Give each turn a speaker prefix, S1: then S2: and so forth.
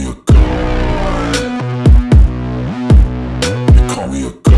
S1: You call me a god. You call me a god.